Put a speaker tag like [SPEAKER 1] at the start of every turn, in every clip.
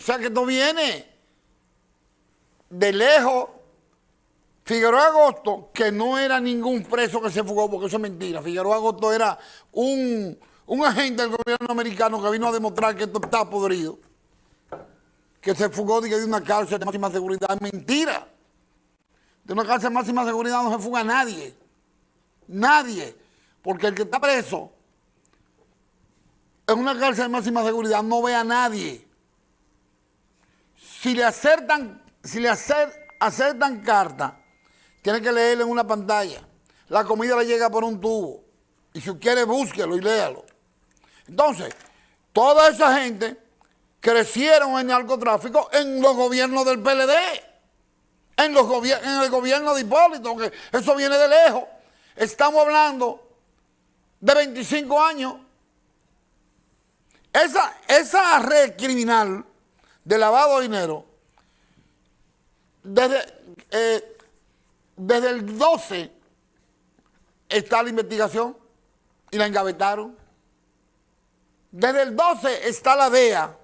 [SPEAKER 1] O sea que esto viene de lejos. Figueroa Agosto, que no era ningún preso que se fugó, porque eso es mentira. Figueroa Agosto era un, un agente del gobierno americano que vino a demostrar que esto está podrido. Que se fugó de una cárcel de máxima seguridad. Es mentira. De una cárcel de máxima seguridad no se fuga nadie. Nadie. Porque el que está preso en una cárcel de máxima seguridad no ve a nadie. Si le acertan, si le acertan carta, tiene que leerlo en una pantalla. La comida le llega por un tubo. Y si quiere, búsquelo y léalo. Entonces, toda esa gente crecieron en narcotráfico en los gobiernos del PLD, en, los en el gobierno de Hipólito, que eso viene de lejos. Estamos hablando de 25 años. Esa, esa red criminal de lavado de dinero, desde, eh, desde el 12 está la investigación y la engavetaron. Desde el 12 está la DEA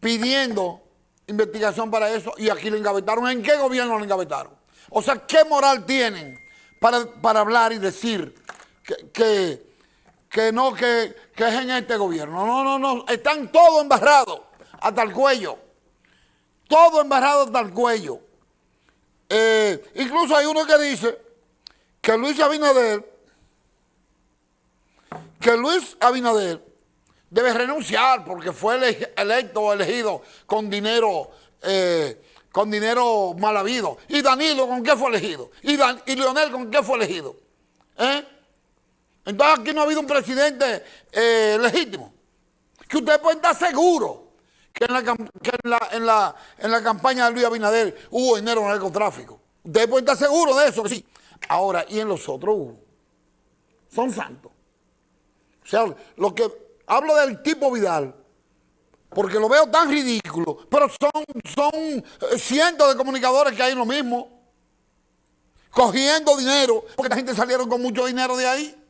[SPEAKER 1] pidiendo investigación para eso y aquí la engavetaron. ¿En qué gobierno la engavetaron? O sea, ¿qué moral tienen para, para hablar y decir que, que, no, que, que, es en este gobierno? No, no, no, están todos embarrados hasta el cuello. Todo embarrado hasta el cuello. Eh, incluso hay uno que dice que Luis Abinader, que Luis Abinader debe renunciar porque fue electo o elegido con dinero eh, con dinero mal habido. ¿Y Danilo con qué fue elegido? ¿Y, y Leonel con qué fue elegido? ¿Eh? Entonces aquí no ha habido un presidente legítimo. Que usted puede estar seguro que, en la, en, la, en, la, campaña de Luis Abinader hubo dinero en narcotráfico. Usted puede estar seguro de eso, que sí. Ahora, y en los otros hubo. Son santos. O sea, lo que hablo del tipo Vidal, porque lo veo tan ridículo, pero son, son eh, cientos de comunicadores que hay en lo mismo, cogiendo dinero, porque la gente salieron con mucho dinero de ahí,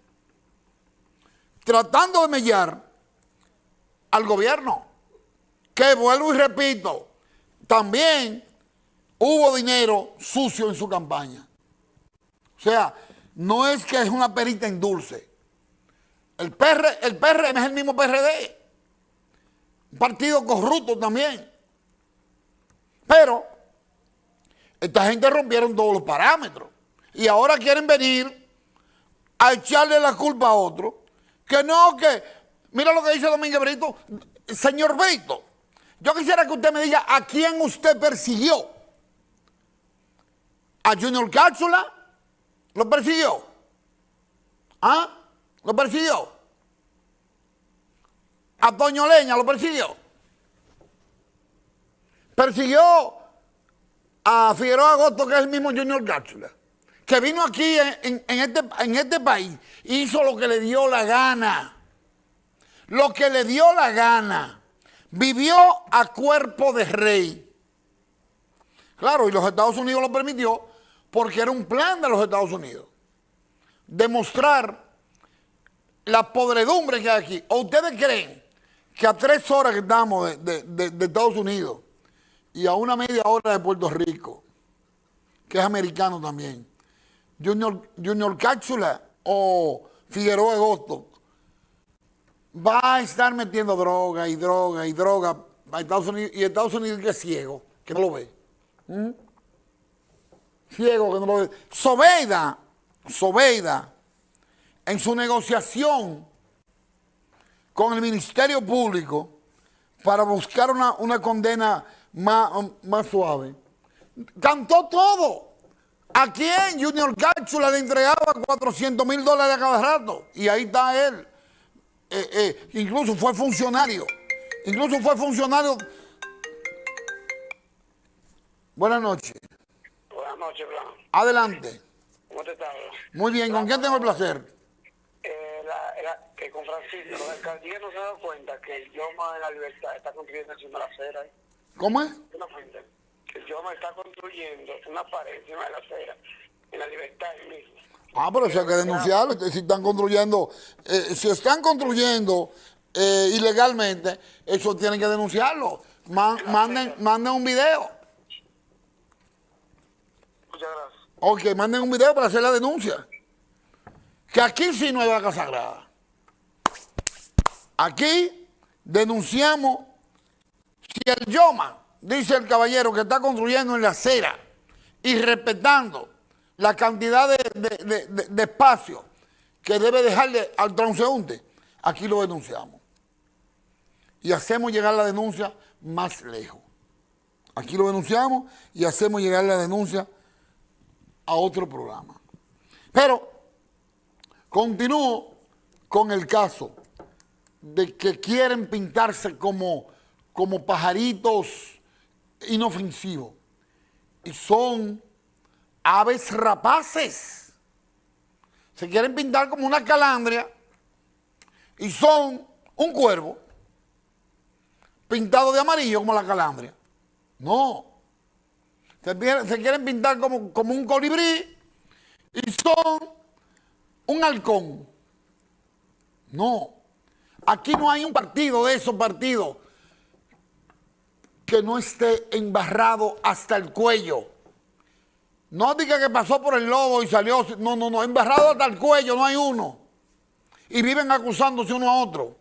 [SPEAKER 1] tratando de mellar al gobierno, que vuelvo y repito, también hubo dinero sucio en su campaña. O sea, no es que es una perita en dulce, el, PR, el PRM es el mismo PRD. Un partido corrupto también. Pero esta gente rompieron todos los parámetros. Y ahora quieren venir a echarle la culpa a otro. Que no, que... Mira lo que dice Domínguez Brito. Señor Brito, yo quisiera que usted me diga a quién usted persiguió. ¿A Junior Cápsula? ¿Lo persiguió? ¿Ah? ¿Lo persiguió? A Toño Leña lo persiguió. Persiguió a Figueroa Agosto, que es el mismo Junior Cápsula, que vino aquí en, este, en este país hizo lo que le dio la gana. Lo que le dio la gana. Vivió a cuerpo de rey. Claro, y los Estados Unidos lo permitió porque era un plan de los Estados Unidos. Demostrar la podredumbre que hay aquí. ¿O ustedes creen que a tres horas que estamos de, Estados Unidos y a una media hora de Puerto Rico, que es americano también, Junior, Junior Cápsula o Figueroa Agosto, va a estar metiendo droga y droga y droga a Estados Unidos y Estados Unidos que es ciego, que no lo ve. ¿Mm? Ciego que no lo ve. Sobeida, Sobeida, en su negociación con el Ministerio Público para buscar una, condena más, más, suave, cantó todo. ¿A quién? Junior Cápsula le entregaba 400 mil dólares a cada rato. Y ahí está él. Eh, eh, incluso fue funcionario. Incluso fue funcionario. Buenas noches.
[SPEAKER 2] Buenas noches, Blanco.
[SPEAKER 1] Adelante.
[SPEAKER 2] ¿Cómo te estás?
[SPEAKER 1] Muy bien, ¿con quién tengo el placer?
[SPEAKER 2] que con Francisco, la alcaldía no se ha dado cuenta que el Yoma de la Libertad está construyendo encima de la acera.
[SPEAKER 1] ¿Cómo es?
[SPEAKER 2] Una fuente. El Yoma está construyendo una pared encima de la acera, en la Libertad.
[SPEAKER 1] Ah, pero si hay que denunciarlo, si están construyendo, eh, si están construyendo eh, ilegalmente, eso tienen que denunciarlo. man- manden, manden un video.
[SPEAKER 2] Muchas gracias.
[SPEAKER 1] Ok, manden un video para hacer la denuncia. Que aquí sí no hay vaca sagrada. Aquí denunciamos si el Yoma, dice el caballero, que está construyendo en la acera y respetando la cantidad de, de- de- espacio que debe dejarle al transeúnte, aquí lo denunciamos. Y hacemos llegar la denuncia más lejos. Aquí lo denunciamos y hacemos llegar la denuncia a otro programa. Pero continúo con el caso de que quieren pintarse como, como pajaritos inofensivos y son aves rapaces. Se quieren pintar como una calandria y son un cuervo pintado de amarillo como la calandria. No. Se quieren, pintar como, como un colibrí y son un halcón. No. Aquí no hay un partido de esos partidos que no esté embarrado hasta el cuello. No diga que pasó por el lobo y salió. No, no, no. Embarrado hasta el cuello no hay uno. Y viven acusándose uno a otro.